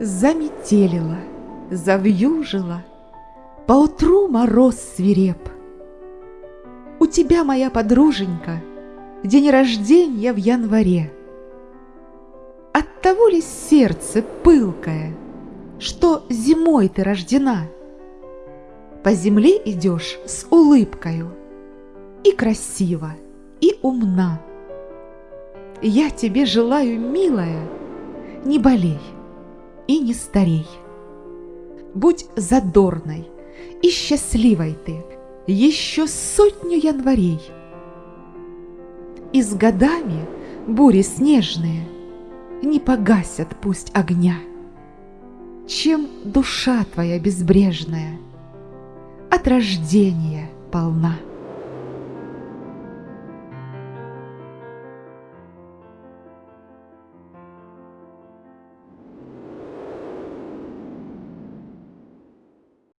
заметелила, завьюжила, Поутру мороз свиреп. У тебя, моя подруженька, День рождения в январе. Оттого ли сердце пылкое, Что зимой ты рождена? По земле идешь с улыбкою, И красиво, и умна. Я тебе желаю, милая, Не болей и не старей. Будь задорной и счастливой ты Еще сотню январей. И с годами бури снежные Не погасят пусть огня, Чем душа твоя безбрежная От рождения полна.